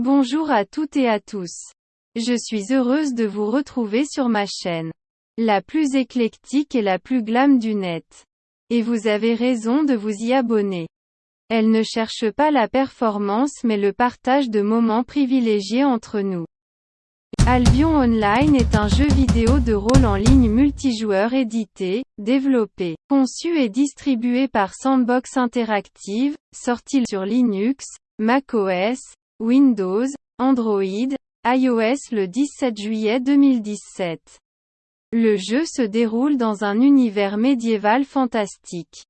Bonjour à toutes et à tous. Je suis heureuse de vous retrouver sur ma chaîne. La plus éclectique et la plus glam du net. Et vous avez raison de vous y abonner. Elle ne cherche pas la performance mais le partage de moments privilégiés entre nous. Albion Online est un jeu vidéo de rôle en ligne multijoueur édité, développé, conçu et distribué par Sandbox Interactive, sorti sur Linux, macOS, Windows, Android, iOS le 17 juillet 2017. Le jeu se déroule dans un univers médiéval fantastique.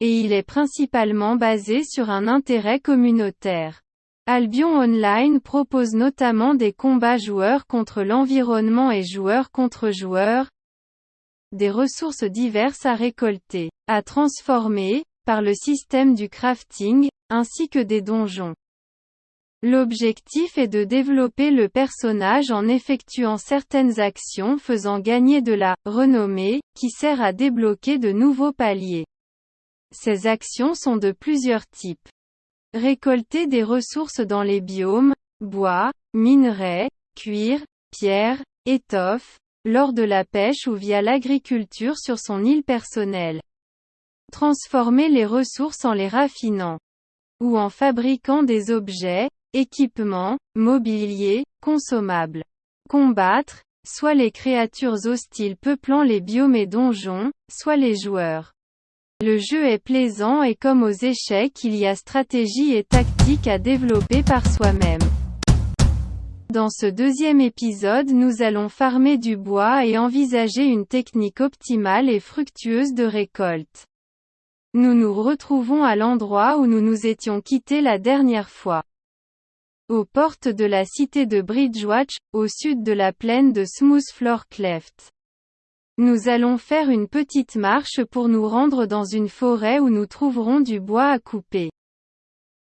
Et il est principalement basé sur un intérêt communautaire. Albion Online propose notamment des combats joueurs contre l'environnement et joueurs contre joueurs, des ressources diverses à récolter, à transformer, par le système du crafting, ainsi que des donjons. L'objectif est de développer le personnage en effectuant certaines actions faisant gagner de la renommée, qui sert à débloquer de nouveaux paliers. Ces actions sont de plusieurs types. Récolter des ressources dans les biomes, bois, minerais, cuir, pierre, étoffe, lors de la pêche ou via l'agriculture sur son île personnelle. Transformer les ressources en les raffinant. Ou en fabriquant des objets, Équipement, mobilier, consommables. Combattre, soit les créatures hostiles peuplant les biomes et donjons, soit les joueurs. Le jeu est plaisant et comme aux échecs il y a stratégie et tactique à développer par soi-même. Dans ce deuxième épisode nous allons farmer du bois et envisager une technique optimale et fructueuse de récolte. Nous nous retrouvons à l'endroit où nous nous étions quittés la dernière fois aux portes de la cité de Bridgewatch, au sud de la plaine de Smoothfloor Cleft. Nous allons faire une petite marche pour nous rendre dans une forêt où nous trouverons du bois à couper.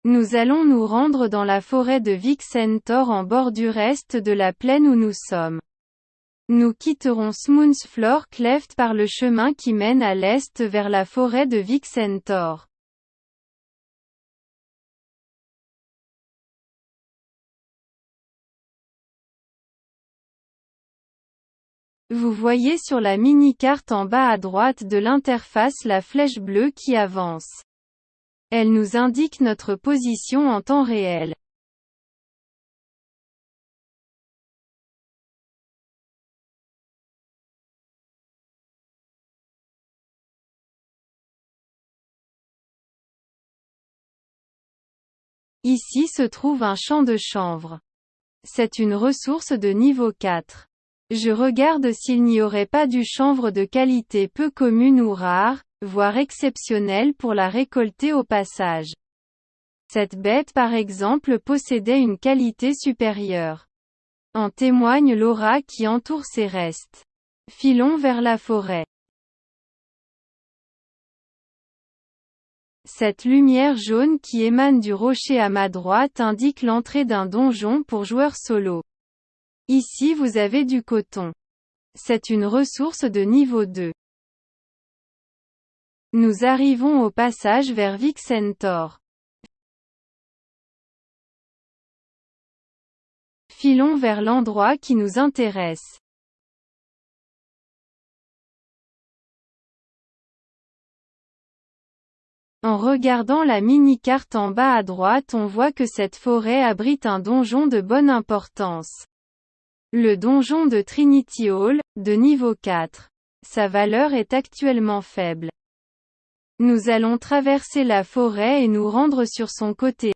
Nous allons nous rendre dans la forêt de Vixentor en bordure est de la plaine où nous sommes. Nous quitterons Smoothfloor Cleft par le chemin qui mène à l'est vers la forêt de Vixentor. Vous voyez sur la mini-carte en bas à droite de l'interface la flèche bleue qui avance. Elle nous indique notre position en temps réel. Ici se trouve un champ de chanvre. C'est une ressource de niveau 4. Je regarde s'il n'y aurait pas du chanvre de qualité peu commune ou rare, voire exceptionnelle pour la récolter au passage. Cette bête par exemple possédait une qualité supérieure. En témoigne l'aura qui entoure ses restes. Filons vers la forêt. Cette lumière jaune qui émane du rocher à ma droite indique l'entrée d'un donjon pour joueurs solo. Ici vous avez du coton. C'est une ressource de niveau 2. Nous arrivons au passage vers Vixentor. Filons vers l'endroit qui nous intéresse. En regardant la mini-carte en bas à droite on voit que cette forêt abrite un donjon de bonne importance. Le donjon de Trinity Hall, de niveau 4. Sa valeur est actuellement faible. Nous allons traverser la forêt et nous rendre sur son côté.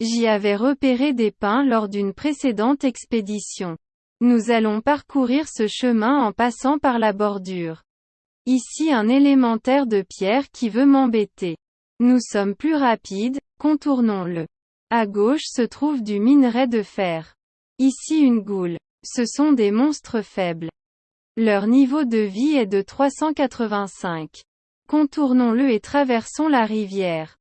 J'y avais repéré des pins lors d'une précédente expédition. Nous allons parcourir ce chemin en passant par la bordure. Ici un élémentaire de pierre qui veut m'embêter. Nous sommes plus rapides, contournons-le. À gauche se trouve du minerai de fer. Ici une goule. Ce sont des monstres faibles. Leur niveau de vie est de 385. Contournons-le et traversons la rivière.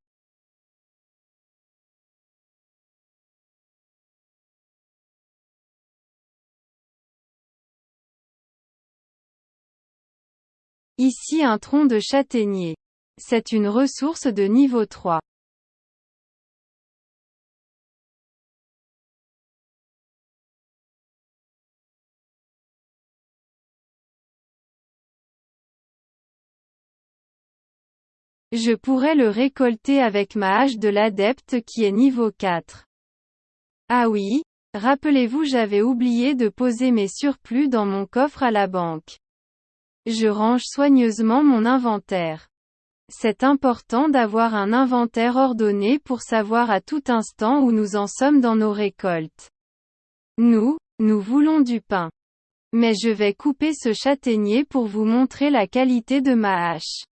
Ici un tronc de châtaignier. C'est une ressource de niveau 3. Je pourrais le récolter avec ma hache de l'adepte qui est niveau 4. Ah oui, rappelez-vous j'avais oublié de poser mes surplus dans mon coffre à la banque. Je range soigneusement mon inventaire. C'est important d'avoir un inventaire ordonné pour savoir à tout instant où nous en sommes dans nos récoltes. Nous, nous voulons du pain. Mais je vais couper ce châtaignier pour vous montrer la qualité de ma hache.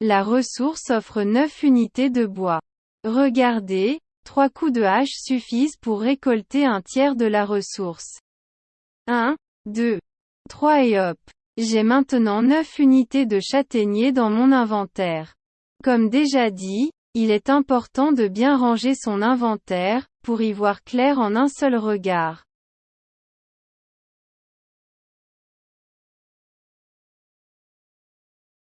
La ressource offre 9 unités de bois. Regardez, trois coups de hache suffisent pour récolter un tiers de la ressource. 1, 2, 3 et hop. J'ai maintenant 9 unités de châtaignier dans mon inventaire. Comme déjà dit, il est important de bien ranger son inventaire, pour y voir clair en un seul regard.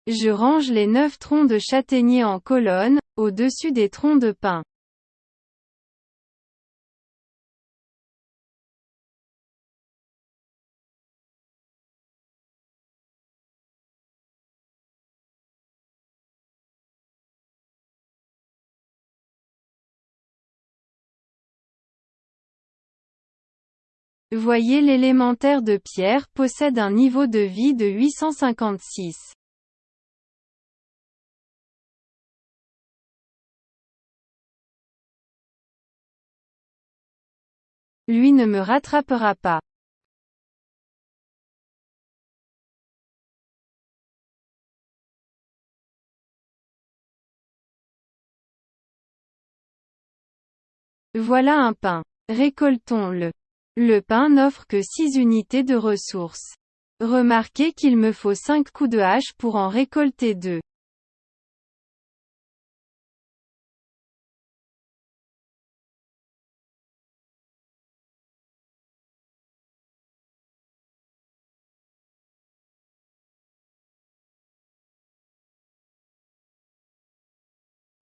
Je range les neuf troncs de châtaignier en colonne, au-dessus des troncs de pin. Voyez l'élémentaire de pierre possède un niveau de vie de 856. Lui ne me rattrapera pas. Voilà un pain. Récoltons-le. Le pain n'offre que 6 unités de ressources. Remarquez qu'il me faut 5 coups de hache pour en récolter 2.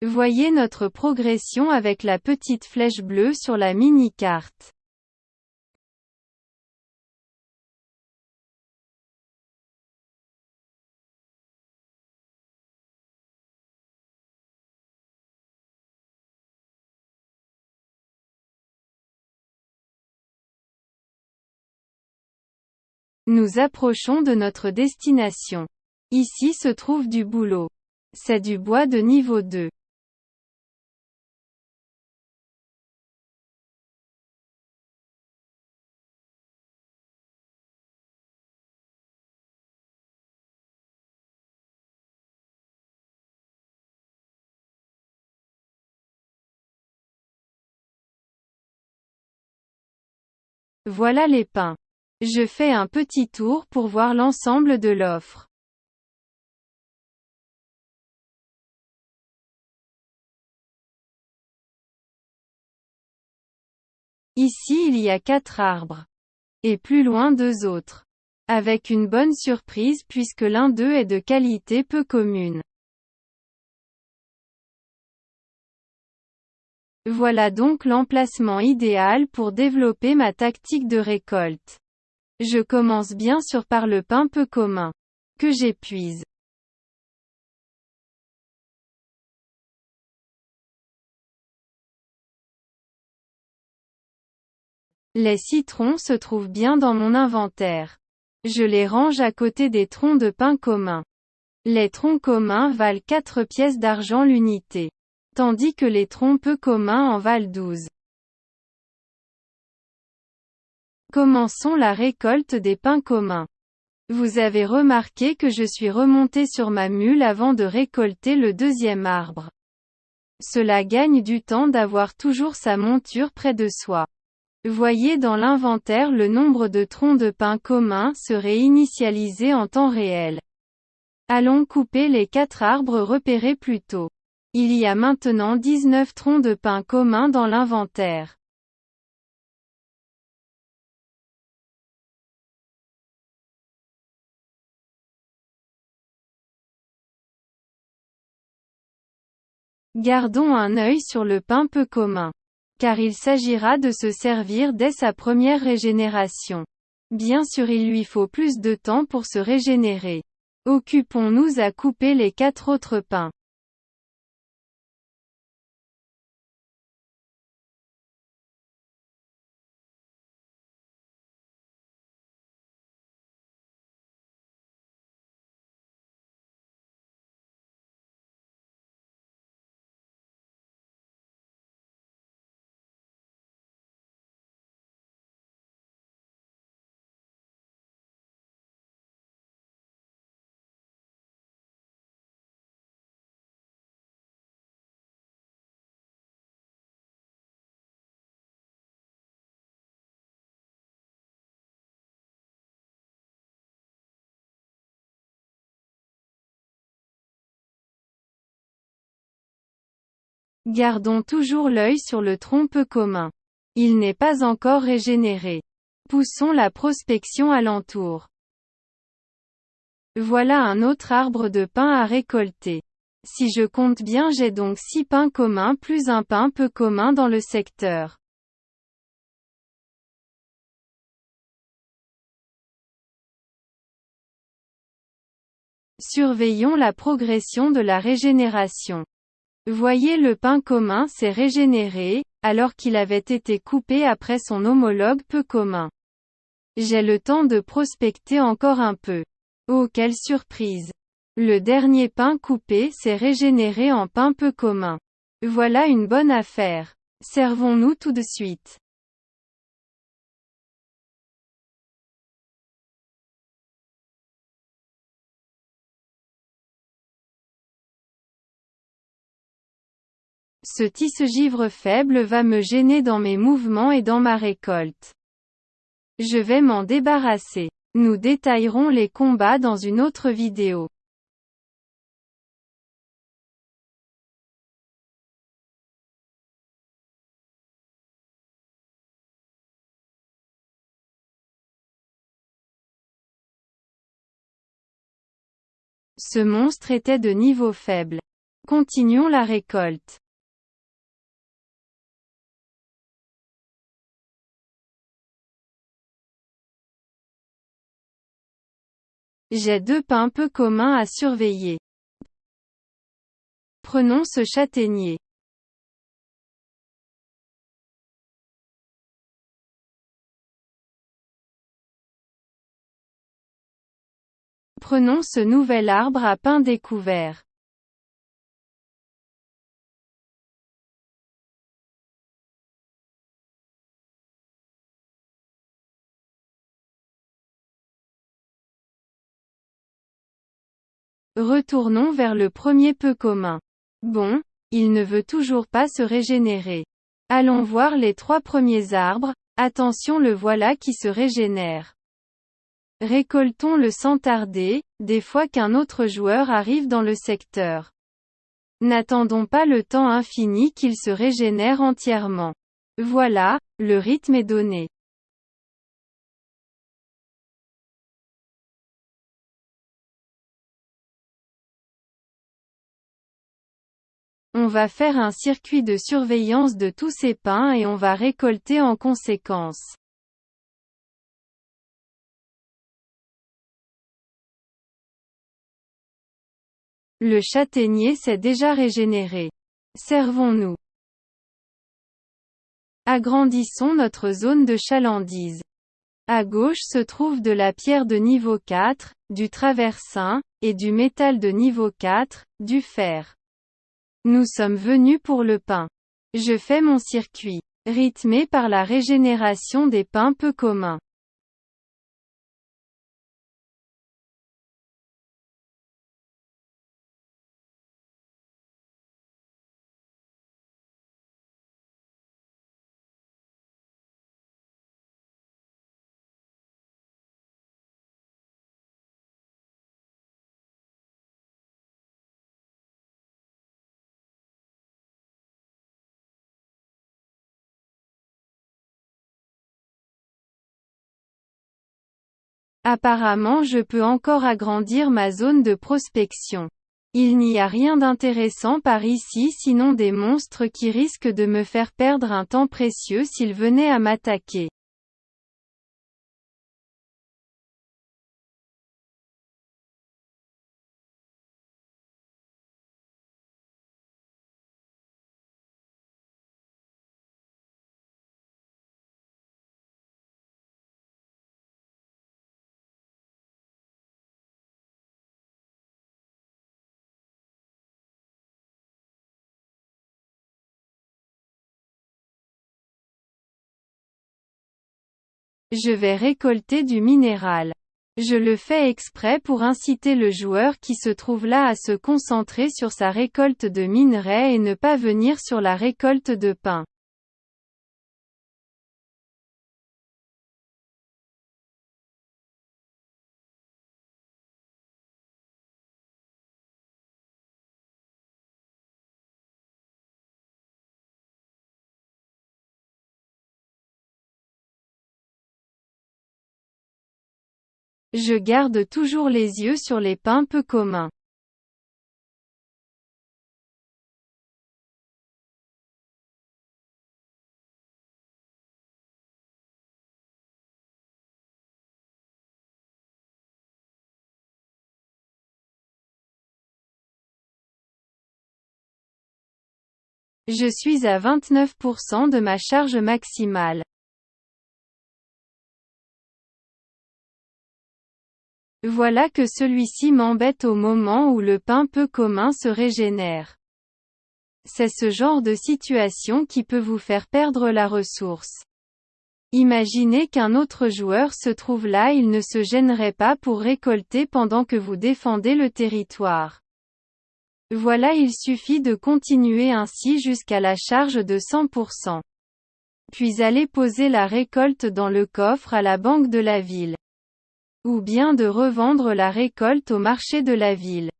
Voyez notre progression avec la petite flèche bleue sur la mini-carte. Nous approchons de notre destination. Ici se trouve du boulot. C'est du bois de niveau 2. Voilà les pins. Je fais un petit tour pour voir l'ensemble de l'offre. Ici il y a quatre arbres. Et plus loin deux autres. Avec une bonne surprise puisque l'un d'eux est de qualité peu commune. Voilà donc l'emplacement idéal pour développer ma tactique de récolte. Je commence bien sûr par le pain peu commun. Que j'épuise. Les citrons se trouvent bien dans mon inventaire. Je les range à côté des troncs de pain commun. Les troncs communs valent 4 pièces d'argent l'unité tandis que les troncs peu communs en valent 12. Commençons la récolte des pins communs. Vous avez remarqué que je suis remonté sur ma mule avant de récolter le deuxième arbre. Cela gagne du temps d'avoir toujours sa monture près de soi. Voyez dans l'inventaire le nombre de troncs de pins communs serait initialisé en temps réel. Allons couper les quatre arbres repérés plus tôt. Il y a maintenant 19 troncs de pin communs dans l'inventaire. Gardons un œil sur le pain peu commun. Car il s'agira de se servir dès sa première régénération. Bien sûr il lui faut plus de temps pour se régénérer. Occupons-nous à couper les quatre autres pins. Gardons toujours l'œil sur le tronc peu commun. Il n'est pas encore régénéré. Poussons la prospection alentour. Voilà un autre arbre de pin à récolter. Si je compte bien j'ai donc 6 pins communs plus un pin peu commun dans le secteur. Surveillons la progression de la régénération. Voyez le pin commun s'est régénéré, alors qu'il avait été coupé après son homologue peu commun. J'ai le temps de prospecter encore un peu. Oh quelle surprise Le dernier pin coupé s'est régénéré en pin peu commun. Voilà une bonne affaire. Servons-nous tout de suite. Ce tisse-givre faible va me gêner dans mes mouvements et dans ma récolte. Je vais m'en débarrasser. Nous détaillerons les combats dans une autre vidéo. Ce monstre était de niveau faible. Continuons la récolte. J'ai deux pins peu communs à surveiller. Prenons ce châtaignier. Prenons ce nouvel arbre à pin découvert. Retournons vers le premier peu commun. Bon, il ne veut toujours pas se régénérer. Allons voir les trois premiers arbres, attention le voilà qui se régénère. Récoltons-le sans tarder, des fois qu'un autre joueur arrive dans le secteur. N'attendons pas le temps infini qu'il se régénère entièrement. Voilà, le rythme est donné. Va faire un circuit de surveillance de tous ces pins et on va récolter en conséquence. Le châtaignier s'est déjà régénéré. Servons-nous. Agrandissons notre zone de chalandise. À gauche se trouve de la pierre de niveau 4, du traversin, et du métal de niveau 4, du fer. Nous sommes venus pour le pain. Je fais mon circuit, rythmé par la régénération des pains peu communs. Apparemment je peux encore agrandir ma zone de prospection. Il n'y a rien d'intéressant par ici sinon des monstres qui risquent de me faire perdre un temps précieux s'ils venaient à m'attaquer. Je vais récolter du minéral. Je le fais exprès pour inciter le joueur qui se trouve là à se concentrer sur sa récolte de minerais et ne pas venir sur la récolte de pain. Je garde toujours les yeux sur les pains peu communs. Je suis à 29% de ma charge maximale. Voilà que celui-ci m'embête au moment où le pain peu commun se régénère. C'est ce genre de situation qui peut vous faire perdre la ressource. Imaginez qu'un autre joueur se trouve là il ne se gênerait pas pour récolter pendant que vous défendez le territoire. Voilà il suffit de continuer ainsi jusqu'à la charge de 100%. Puis aller poser la récolte dans le coffre à la banque de la ville. Ou bien de revendre la récolte au marché de la ville.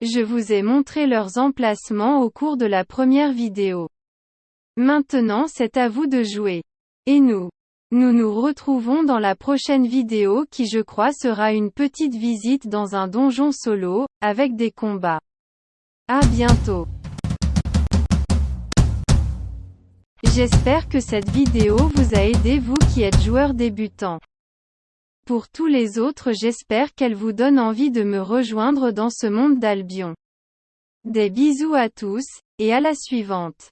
Je vous ai montré leurs emplacements au cours de la première vidéo. Maintenant c'est à vous de jouer. Et nous? Nous nous retrouvons dans la prochaine vidéo qui je crois sera une petite visite dans un donjon solo, avec des combats. À bientôt. J'espère que cette vidéo vous a aidé vous qui êtes joueur débutant. Pour tous les autres j'espère qu'elle vous donne envie de me rejoindre dans ce monde d'Albion. Des bisous à tous, et à la suivante.